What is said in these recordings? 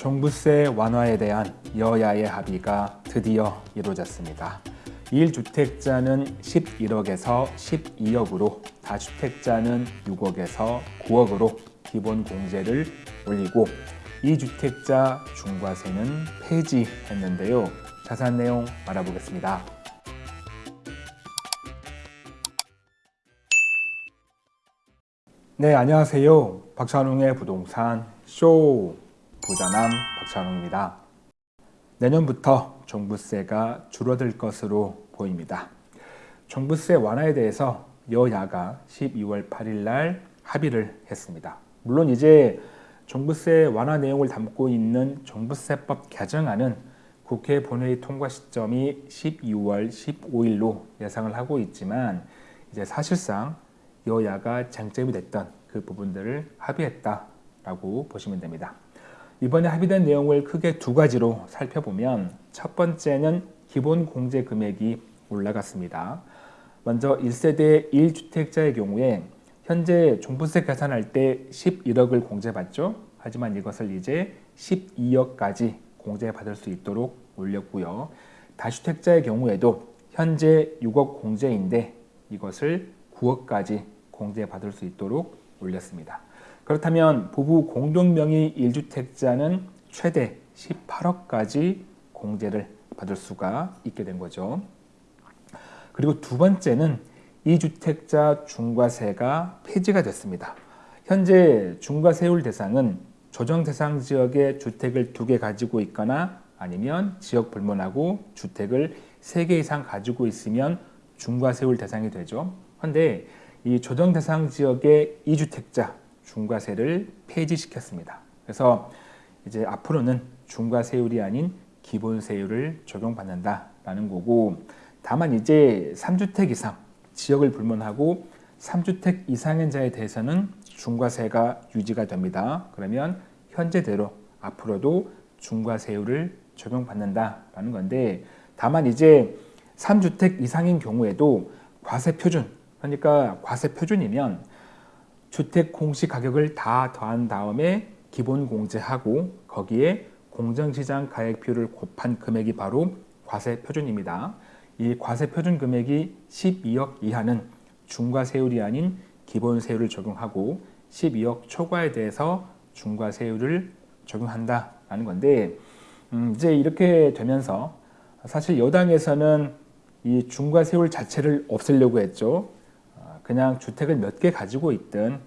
종부세 완화에 대한 여야의 합의가 드디어 이루어졌습니다. 1주택자는 11억에서 12억으로 다주택자는 6억에서 9억으로 기본 공제를 올리고 2주택자 중과세는 폐지했는데요. 자세한 내용 알아보겠습니다. 네, 안녕하세요. 박찬웅의 부동산 쇼 부자남 박찬웅입니다. 내년부터 종부세가 줄어들 것으로 보입니다. 종부세 완화에 대해서 여야가 12월 8일 날 합의를 했습니다. 물론 이제 종부세 완화 내용을 담고 있는 종부세법 개정안은 국회 본회의 통과 시점이 12월 15일로 예상을 하고 있지만 이제 사실상 여야가 쟁점이 됐던 그 부분들을 합의했다라고 보시면 됩니다. 이번에 합의된 내용을 크게 두 가지로 살펴보면 첫 번째는 기본 공제 금액이 올라갔습니다. 먼저 1세대 1주택자의 경우에 현재 종부세 계산할 때 11억을 공제받죠. 하지만 이것을 이제 12억까지 공제받을 수 있도록 올렸고요. 다주택자의 경우에도 현재 6억 공제인데 이것을 9억까지 공제받을 수 있도록 올렸습니다. 그렇다면 부부 공동명의 1주택자는 최대 18억까지 공제를 받을 수가 있게 된 거죠. 그리고 두 번째는 2주택자 중과세가 폐지가 됐습니다. 현재 중과세율 대상은 조정 대상 지역에 주택을 두 개 가지고 있거나 아니면 지역 불문하고 주택을 세 개 이상 가지고 있으면 중과세율 대상이 되죠. 그런데 이 조정 대상 지역의 2주택자 중과세를 폐지시켰습니다. 그래서 이제 앞으로는 중과세율이 아닌 기본세율을 적용받는다라는 거고 다만 이제 3주택 이상 지역을 불문하고 3주택 이상인 자에 대해서는 중과세가 유지가 됩니다. 그러면 현재대로 앞으로도 중과세율을 적용받는다라는 건데 다만 이제 3주택 이상인 경우에도 과세표준 그러니까 과세표준이면 주택 공시 가격을 다 더한 다음에 기본 공제하고 거기에 공정시장 가액표를 곱한 금액이 바로 과세 표준입니다. 이 과세 표준 금액이 12억 이하는 중과세율이 아닌 기본세율을 적용하고 12억 초과에 대해서 중과세율을 적용한다라는 건데 음 이제 이렇게 되면서 사실 여당에서는 이 중과세율 자체를 없애려고 했죠. 그냥 주택을 몇 개 가지고 있든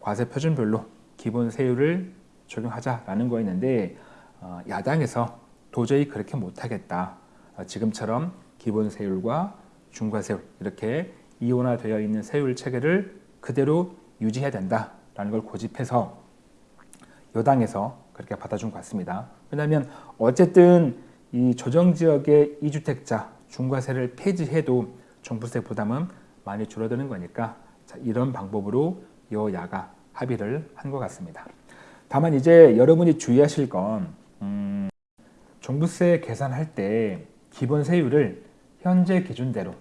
과세 표준별로 기본 세율을 적용하자라는 거였는데 어, 야당에서 도저히 그렇게 못하겠다. 어, 지금처럼 기본 세율과 중과세율 이렇게 이원화되어 있는 세율 체계를 그대로 유지해야 된다라는 걸 고집해서 여당에서 그렇게 받아준 것 같습니다. 왜냐하면 어쨌든 이 조정지역의 이주택자 중과세를 폐지해도 종부세 부담은 많이 줄어드는 거니까 자, 이런 방법으로 여야가 합의를 한 것 같습니다. 다만 이제 여러분이 주의하실 건 음, 종부세 계산할 때 기본 세율을 현재 기준대로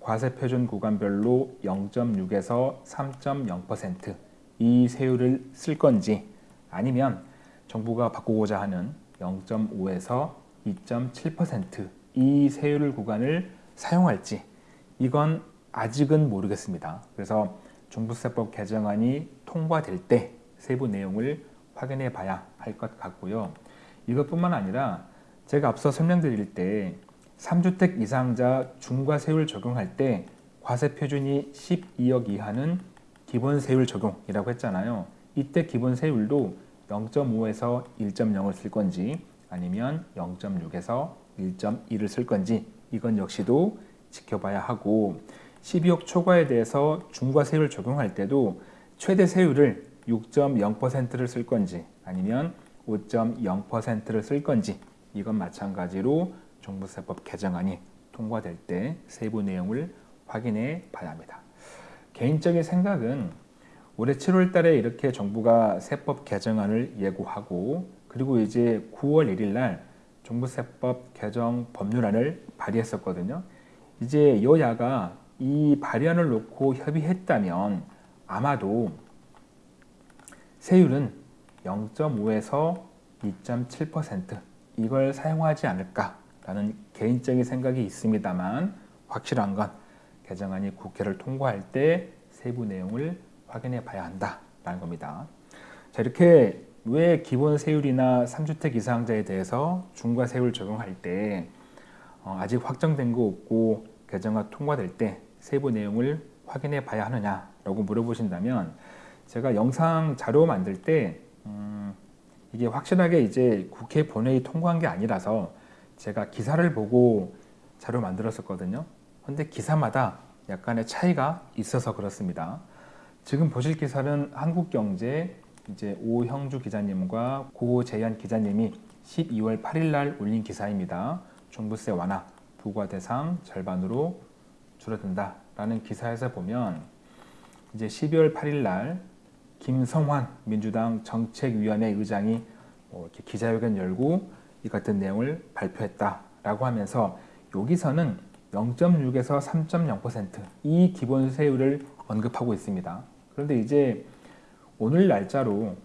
과세표준 구간별로 0.6에서 3.0%이 세율을 쓸 건지 아니면 정부가 바꾸고자 하는 0.5에서 2.7%이 세율 구간을 사용할지 이건 아직은 모르겠습니다. 그래서 종부세법 개정안이 통과될 때 세부 내용을 확인해 봐야 할 것 같고요. 이것뿐만 아니라 제가 앞서 설명드릴 때 3주택 이상자 중과세율 적용할 때 과세 표준이 12억 이하는 기본세율 적용이라고 했잖아요. 이때 기본세율도 0.5에서 1.0을 쓸 건지 아니면 0.6에서 1.1을 쓸 건지 이건 역시도 지켜봐야 하고 12억 초과에 대해서 중과세율 적용할 때도 최대 세율을 6.0%를 쓸 건지 아니면 5.0%를 쓸 건지 이건 마찬가지로 종부세법 개정안이 통과될 때 세부 내용을 확인해 봐야 합니다. 개인적인 생각은 올해 7월 달에 이렇게 정부가 세법 개정안을 예고하고 그리고 이제 9월 1일 날 종부세법 개정 법률안을 발의했었거든요. 이제 여야가 이 발의안을 놓고 협의했다면 아마도 세율은 0.5에서 2.7% 이걸 사용하지 않을까라는 개인적인 생각이 있습니다만 확실한 건 개정안이 국회를 통과할 때 세부 내용을 확인해 봐야 한다라는 겁니다. 자, 이렇게 왜 기본 세율이나 3주택 이상자에 대해서 중과 세율 적용할 때 어, 아직 확정된 거 없고 개정안 통과될 때 세부 내용을 확인해 봐야 하느냐 라고 물어보신다면 제가 영상 자료 만들 때 음, 이게 확실하게 이제 국회 본회의 통과한 게 아니라서 제가 기사를 보고 자료 만들었었거든요. 근데 기사마다 약간의 차이가 있어서 그렇습니다. 지금 보실 기사는 한국경제 이제 오형주 기자님과 고재현 기자님이 12월 8일 날 올린 기사입니다. 종부세 완화 부과 대상 절반으로 줄어든다 라는 기사에서 보면 이제 12월 8일 날 김성환 민주당 정책위원회 의장이 뭐 이렇게 기자회견 열고 이 같은 내용을 발표했다라고 하면서 여기서는 0.6에서 3.0%이 기본 세율을 언급하고 있습니다. 그런데 이제 오늘 날짜로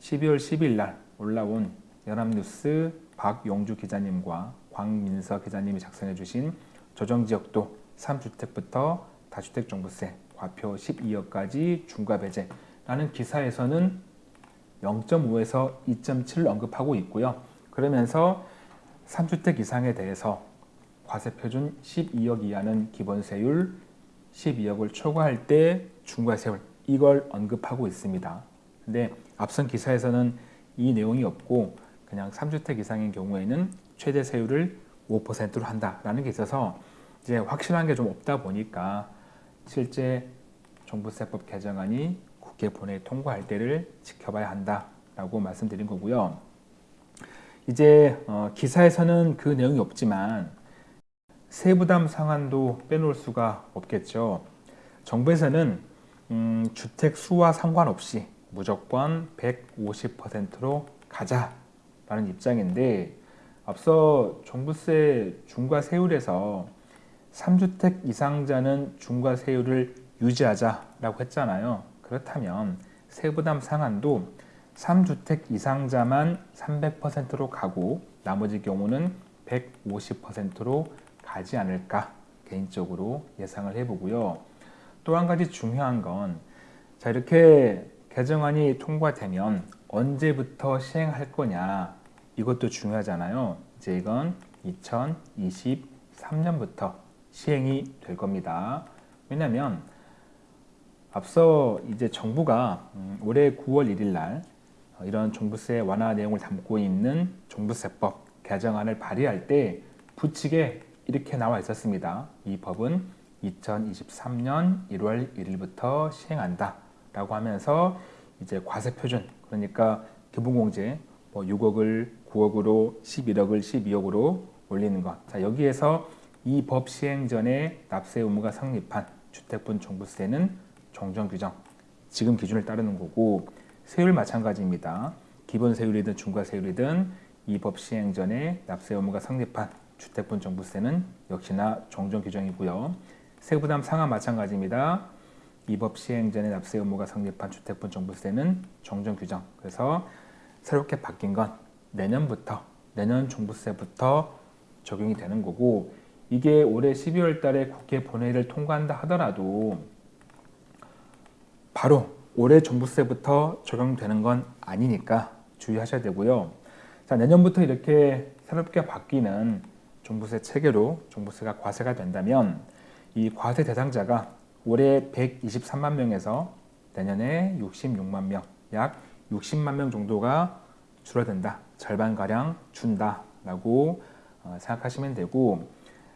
12월 10일 날 올라온 연합뉴스 박용주 기자님과 광민서 기자님이 작성해 주신 조정지역도 3주택부터 다주택 종부세 과표 12억까지 중과 배제라는 기사에서는 0.5에서 2.7을 언급하고 있고요. 그러면서 3주택 이상에 대해서 과세 표준 12억 이하는 기본세율, 12억을 초과할 때 중과세율 이걸 언급하고 있습니다. 근데 앞선 기사에서는 이 내용이 없고 그냥 3주택 이상인 경우에는 최대 세율을 5%로 한다라는 게 있어서 이제 확실한 게 좀 없다 보니까 실제 종부세법 개정안이 국회 본회의 통과할 때를 지켜봐야 한다라고 말씀드린 거고요. 이제 어, 기사에서는 그 내용이 없지만 세부담 상한도 빼놓을 수가 없겠죠. 정부에서는 음, 주택 수와 상관없이 무조건 150%로 가자 라는 입장인데 앞서 종부세 중과 세율에서 3주택 이상자는 중과 세율을 유지하자라고 했잖아요. 그렇다면 세부담 상한도 3주택 이상자만 300%로 가고 나머지 경우는 150%로 가지 않을까 개인적으로 예상을 해보고요. 또 한 가지 중요한 건 자 이렇게 개정안이 통과되면 언제부터 시행할 거냐 이것도 중요하잖아요. 이제 이건 2023년부터 시행이 될 겁니다. 왜냐하면 앞서 이제 정부가 음, 올해 9월 1일 날 이런 종부세 완화 내용을 담고 있는 종부세법 개정안을 발의할 때 부칙에 이렇게 나와 있었습니다. 이 법은 2023년 1월 1일부터 시행한다 라고 하면서 이제 과세 표준 그러니까 기본공제 뭐 6억을 9억으로 11억을 12억으로 올리는 것. 자, 여기에서 이 법 시행 전에 납세 의무가 성립한 주택분 종부세는 정정 규정 지금 기준을 따르는 거고 세율 마찬가지입니다. 기본 세율이든 중과 세율이든 이 법 시행 전에 납세 의무가 성립한 주택분 종부세는 역시나 정정 규정이고요. 세부담 상한 마찬가지입니다. 이 법 시행 전에 납세 의무가 성립한 주택분 종부세는 정정 규정. 그래서 새롭게 바뀐 건 내년부터 내년 종부세부터 적용이 되는 거고 이게 올해 12월 달에 국회 본회의를 통과한다 하더라도 바로 올해 종부세부터 적용되는 건 아니니까 주의하셔야 되고요. 자, 내년부터 이렇게 새롭게 바뀌는 종부세 체계로 종부세가 과세가 된다면 이 과세 대상자가 올해 123만 명에서 내년에 66만 명, 약 60만 명 정도가 줄어든다. 절반가량 준다라고 어, 생각하시면 되고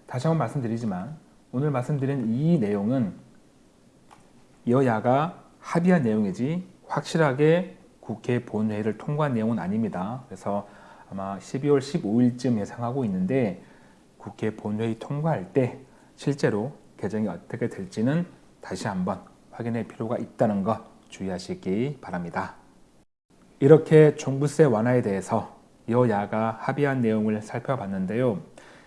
다시 한번 말씀드리지만 오늘 말씀드린 이 내용은 여야가 합의한 내용이지 확실하게 국회 본회의를 통과한 내용은 아닙니다. 그래서 아마 12월 15일쯤 예상하고 있는데 국회 본회의 통과할 때 실제로 개정이 어떻게 될지는 다시 한번 확인할 필요가 있다는 것 주의하시기 바랍니다. 이렇게 종부세 완화에 대해서 여야가 합의한 내용을 살펴봤는데요.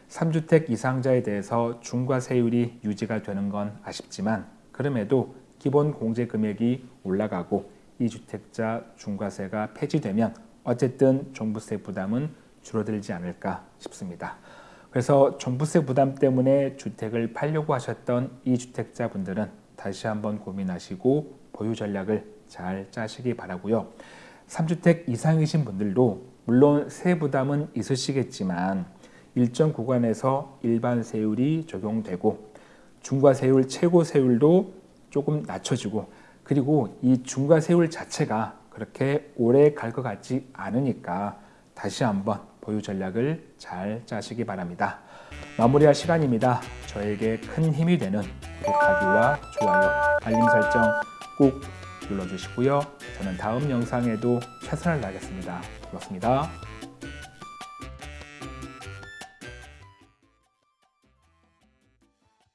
3주택 이상자에 대해서 중과세율이 유지가 되는 건 아쉽지만 그럼에도 기본 공제 금액이 올라가고 2주택자 중과세가 폐지되면 어쨌든 종부세 부담은 줄어들지 않을까 싶습니다. 그래서 종부세 부담 때문에 주택을 팔려고 하셨던 이 주택자 분들은 다시 한번 고민하시고 보유 전략을 잘 짜시기 바라고요. 3주택 이상이신 분들도 물론 세 부담은 있으시겠지만 일정 구간에서 일반 세율이 적용되고 중과 세율, 최고 세율도 조금 낮춰지고 그리고 이 중과 세율 자체가 그렇게 오래 갈 것 같지 않으니까 다시 한번 보유 전략을 잘 짜시기 바랍니다. 마무리할 시간입니다. 저에게 큰 힘이 되는 구독하기와 좋아요, 알림 설정 꼭 눌러주시고요. 저는 다음 영상에도 최선을 다하겠습니다. 고맙습니다.